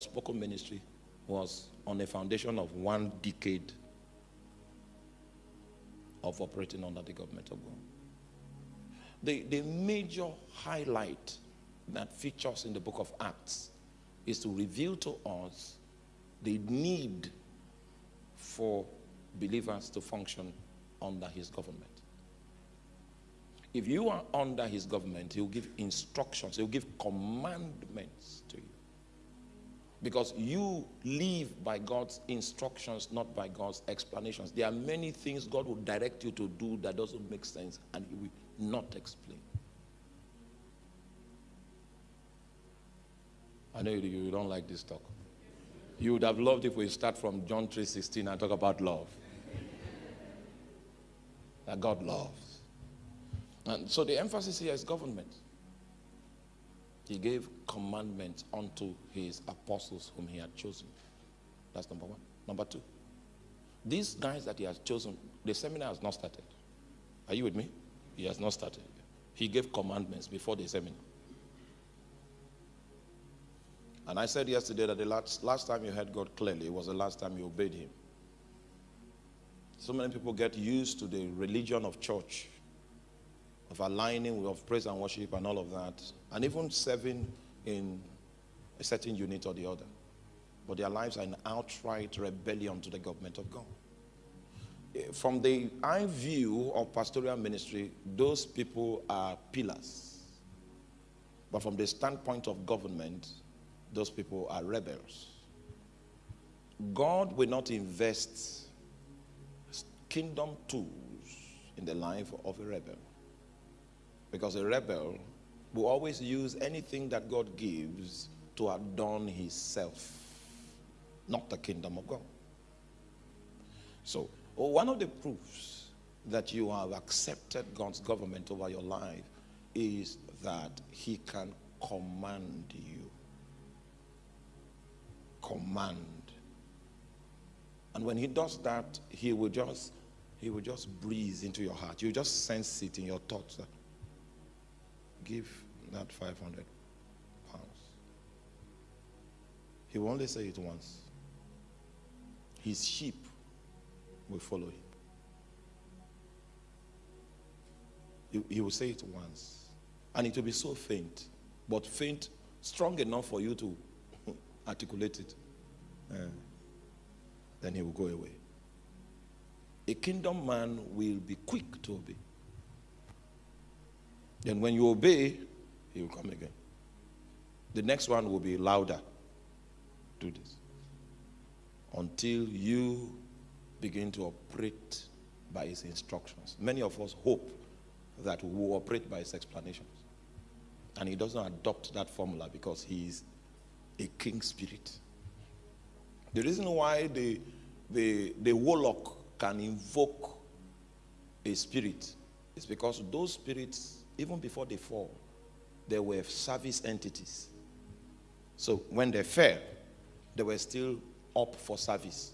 spoken ministry was on a foundation of one decade of operating under the government of God. The, the major highlight that features in the book of Acts is to reveal to us the need for believers to function under his government. If you are under his government, he will give instructions, he will give commandments to you. Because you live by God's instructions, not by God's explanations. There are many things God will direct you to do that doesn't make sense and he will not explain. I know you, don't like this talk. You would have loved if we start from John 3.16 and talk about love. that God loves. And so the emphasis here is government. He gave commandments unto his apostles whom he had chosen. That's number one. Number two, these guys that he has chosen, the seminar has not started. Are you with me? He has not started. He gave commandments before the seminar. And I said yesterday that the last, last time you heard God clearly was the last time you obeyed him. So many people get used to the religion of church of aligning of praise and worship and all of that, and even serving in a certain unit or the other. But their lives are in outright rebellion to the government of God. Eh, from the eye view of pastoral ministry, those people are pillars. But from the standpoint of government, those people are rebels. God will not invest kingdom tools in the life of a rebel. Because a rebel will always use anything that God gives to adorn himself, not the kingdom of God. So, oh, one of the proofs that you have accepted God's government over your life is that he can command you. Command. And when he does that, he will just he will just breathe into your heart. You just sense it in your thoughts give that 500 pounds. He will only say it once. His sheep will follow him. He, will say it once. And it will be so faint, but faint, strong enough for you to articulate it. Uh, then he will go away. A kingdom man will be quick to obey. Then when you obey, he will come again. The next one will be louder. Do this. Until you begin to operate by his instructions. Many of us hope that we will operate by his explanations. And he doesn't adopt that formula because he is a king spirit. The reason why the, the, the warlock can invoke a spirit is because those spirits even before they fall, they were service entities. So when they fell, they were still up for service.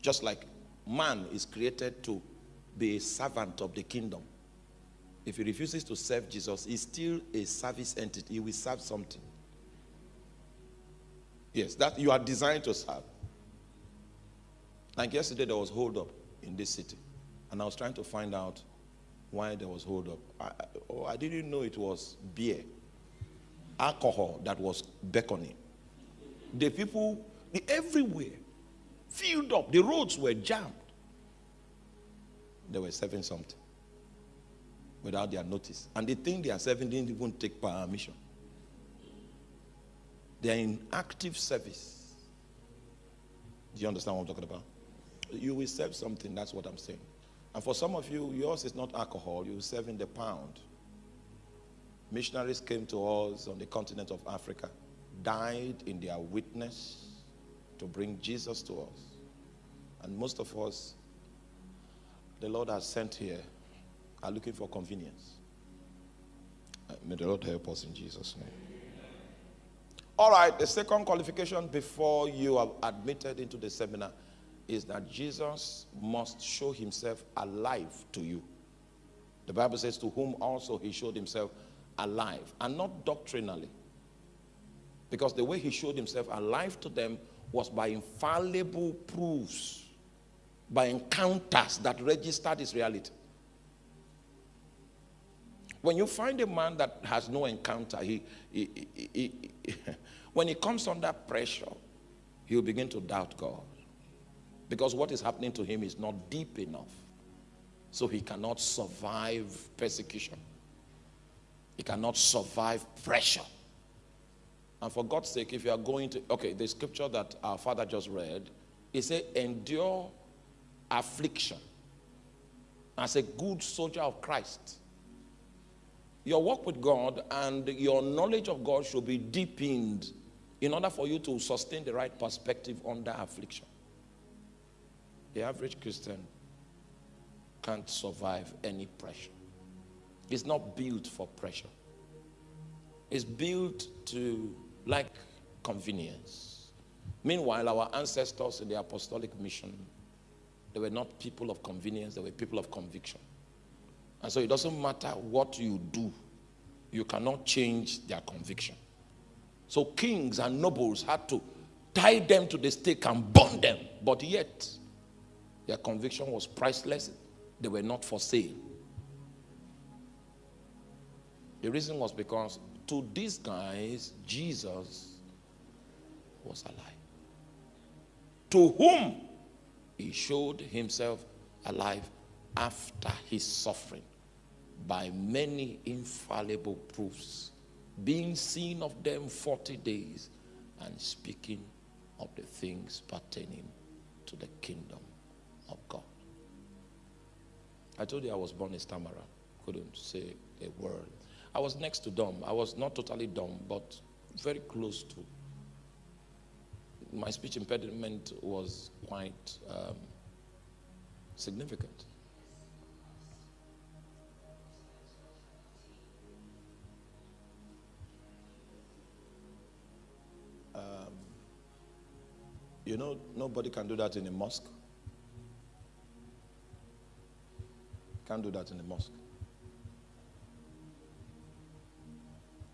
Just like man is created to be a servant of the kingdom. If he refuses to serve Jesus, he's still a service entity. He will serve something. Yes, that you are designed to serve. Like yesterday, there was hold up in this city. And I was trying to find out why there was hold up. I, oh, I didn't know it was beer, alcohol that was beckoning. The people, the, everywhere, filled up. The roads were jammed. They were serving something without their notice. And the thing they are serving didn't even take permission. They are in active service. Do you understand what I'm talking about? You will serve something, that's what I'm saying. And for some of you, yours is not alcohol, you're serving the pound. Missionaries came to us on the continent of Africa, died in their witness to bring Jesus to us. And most of us, the Lord has sent here, are looking for convenience. Uh, may the Lord help us in Jesus' name. All right, the second qualification before you are admitted into the seminar is that Jesus must show himself alive to you. The Bible says, to whom also he showed himself alive, and not doctrinally. Because the way he showed himself alive to them was by infallible proofs, by encounters that registered his reality. When you find a man that has no encounter, he, he, he, when he comes under pressure, he'll begin to doubt God. Because what is happening to him is not deep enough. So he cannot survive persecution. He cannot survive pressure. And for God's sake, if you are going to, okay, the scripture that our father just read, it said, endure affliction as a good soldier of Christ. Your work with God and your knowledge of God should be deepened in order for you to sustain the right perspective under affliction. The average Christian can't survive any pressure. It's not built for pressure. It's built to like convenience. Meanwhile, our ancestors in the apostolic mission, they were not people of convenience, they were people of conviction. And so it doesn't matter what you do, you cannot change their conviction. So kings and nobles had to tie them to the stake and burn them, but yet their conviction was priceless. They were not for sale. The reason was because to these guys, Jesus was alive. To whom he showed himself alive after his suffering by many infallible proofs, being seen of them 40 days and speaking of the things pertaining to the kingdom of God. I told you I was born a stammerer, couldn't say a word. I was next to dumb. I was not totally dumb, but very close to. My speech impediment was quite um, significant. Um, you know, nobody can do that in a mosque. Can't do that in a mosque.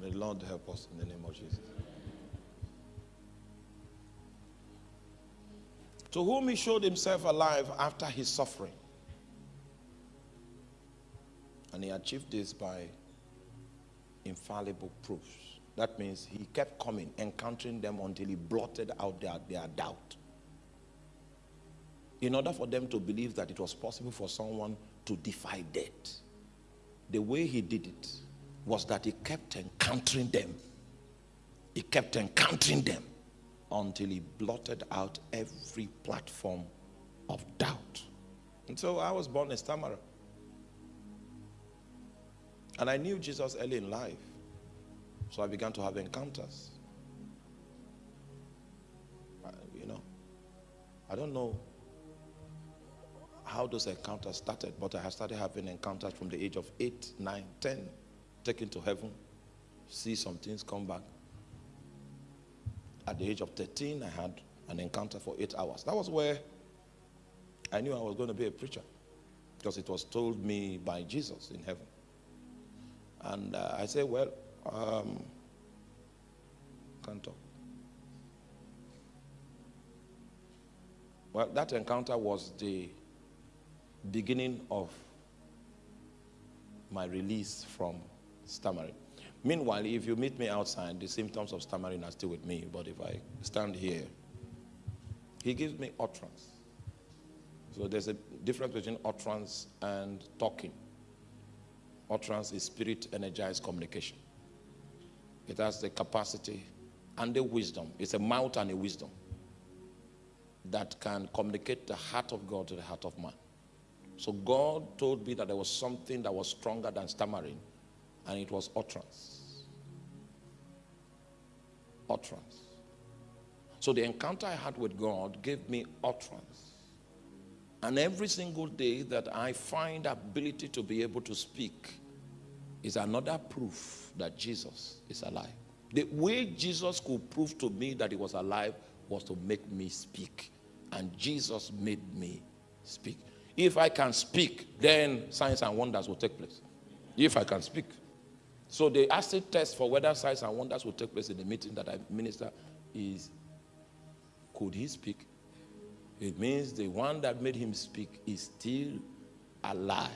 May the Lord help us in the name of Jesus. To whom he showed himself alive after his suffering. And he achieved this by infallible proofs. That means he kept coming, encountering them until he blotted out their, their doubt. In order for them to believe that it was possible for someone to defy death, the way he did it was that he kept encountering them. He kept encountering them until he blotted out every platform of doubt. And so I was born a stammerer. And I knew Jesus early in life. So I began to have encounters. Uh, you know, I don't know how those encounters started, but I started having encounters from the age of 8, 9, 10 taken to heaven, see some things come back. At the age of 13, I had an encounter for eight hours. That was where I knew I was going to be a preacher because it was told me by Jesus in heaven. And uh, I said, well, um, can't talk. Well, that encounter was the beginning of my release from stammering. Meanwhile, if you meet me outside, the symptoms of stammering are still with me. But if I stand here, he gives me utterance. So there's a difference between utterance and talking. Utterance is spirit energized communication. It has the capacity and the wisdom. It's a mouth and a wisdom that can communicate the heart of God to the heart of man. So God told me that there was something that was stronger than stammering and it was utterance. Utterance. So the encounter I had with God gave me utterance. And every single day that I find ability to be able to speak is another proof that Jesus is alive. The way Jesus could prove to me that he was alive was to make me speak. And Jesus made me speak. If I can speak, then signs and wonders will take place. If I can speak. So the acid test for whether signs and wonders will take place in the meeting that I minister is could he speak? It means the one that made him speak is still alive.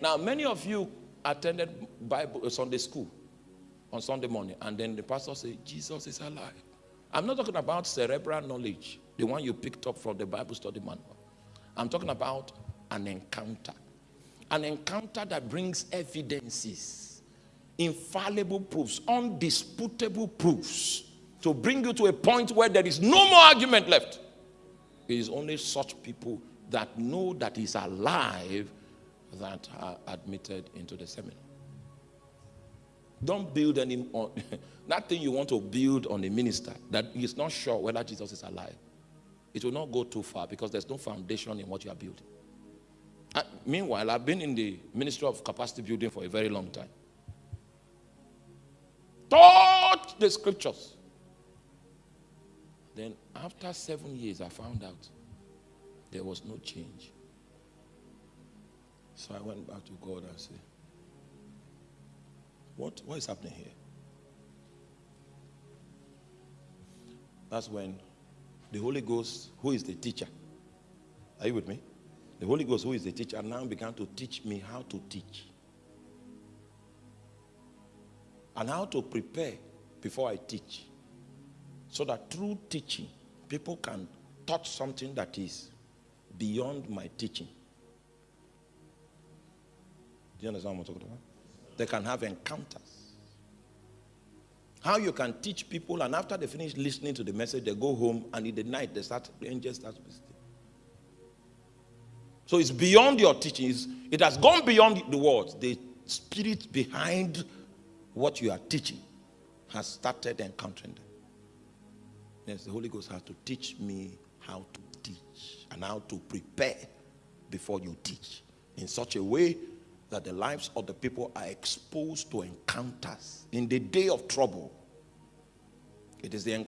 Now, many of you attended Bible uh, Sunday school on Sunday morning, and then the pastor said, Jesus is alive. I'm not talking about cerebral knowledge, the one you picked up from the Bible study manual. I'm talking about an encounter. An encounter that brings evidences, infallible proofs, undisputable proofs to bring you to a point where there is no more argument left. It is only such people that know that he's alive that are admitted into the seminar. Don't build any on that thing you want to build on a minister that is not sure whether Jesus is alive. It will not go too far because there's no foundation in what you are building. Uh, meanwhile, I've been in the ministry of capacity building for a very long time. Taught the scriptures. Then after seven years, I found out there was no change. So I went back to God and said, what, what is happening here? That's when the Holy Ghost, who is the teacher, are you with me? The Holy Ghost, who is the teacher, now began to teach me how to teach. And how to prepare before I teach. So that through teaching, people can touch something that is beyond my teaching. Do you understand what I'm talking about? They can have encounters. How you can teach people, and after they finish listening to the message, they go home, and in the night, they start, the angels start visiting. So it's beyond your teachings. It has gone beyond the words. The spirit behind what you are teaching has started encountering them. Yes, the Holy Ghost has to teach me how to teach and how to prepare before you teach in such a way that the lives of the people are exposed to encounters in the day of trouble. It is the